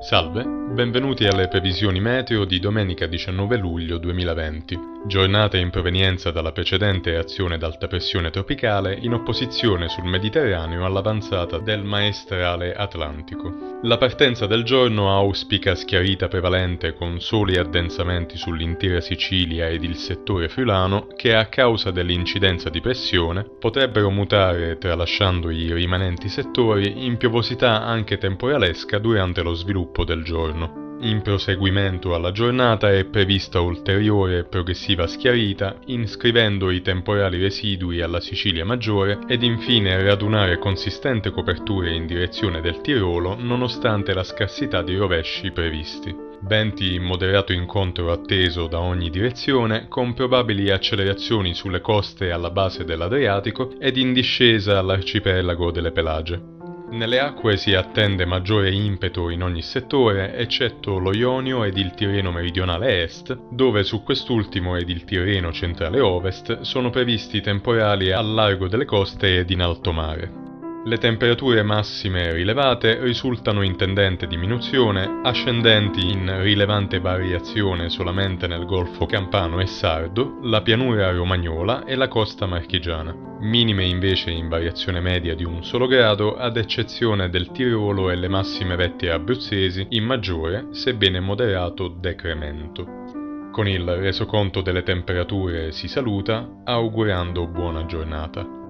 Salve benvenuti alle previsioni meteo di domenica 19 luglio 2020, giornata in provenienza dalla precedente azione d'alta pressione tropicale in opposizione sul Mediterraneo all'avanzata del maestrale atlantico. La partenza del giorno auspica schiarita prevalente con soli addensamenti sull'intera Sicilia ed il settore friulano che a causa dell'incidenza di pressione potrebbero mutare tralasciando i rimanenti settori in piovosità anche temporalesca durante lo sviluppo del giorno. In proseguimento alla giornata è prevista ulteriore e progressiva schiarita, inscrivendo i temporali residui alla Sicilia maggiore ed infine radunare consistente coperture in direzione del Tirolo nonostante la scarsità di rovesci previsti. Venti in moderato incontro atteso da ogni direzione, con probabili accelerazioni sulle coste alla base dell'Adriatico ed in discesa all'arcipelago delle Pelagie. Nelle acque si attende maggiore impeto in ogni settore, eccetto lo Ionio ed il Tirreno meridionale est, dove su quest'ultimo ed il Tirreno centrale ovest sono previsti temporali al largo delle coste ed in alto mare. Le temperature massime rilevate risultano in tendente diminuzione, ascendenti in rilevante variazione solamente nel Golfo Campano e Sardo, la pianura romagnola e la costa marchigiana. Minime invece in variazione media di un solo grado, ad eccezione del Tirolo e le massime vette abruzzesi, in maggiore, sebbene moderato, decremento. Con il resoconto delle temperature si saluta, augurando buona giornata.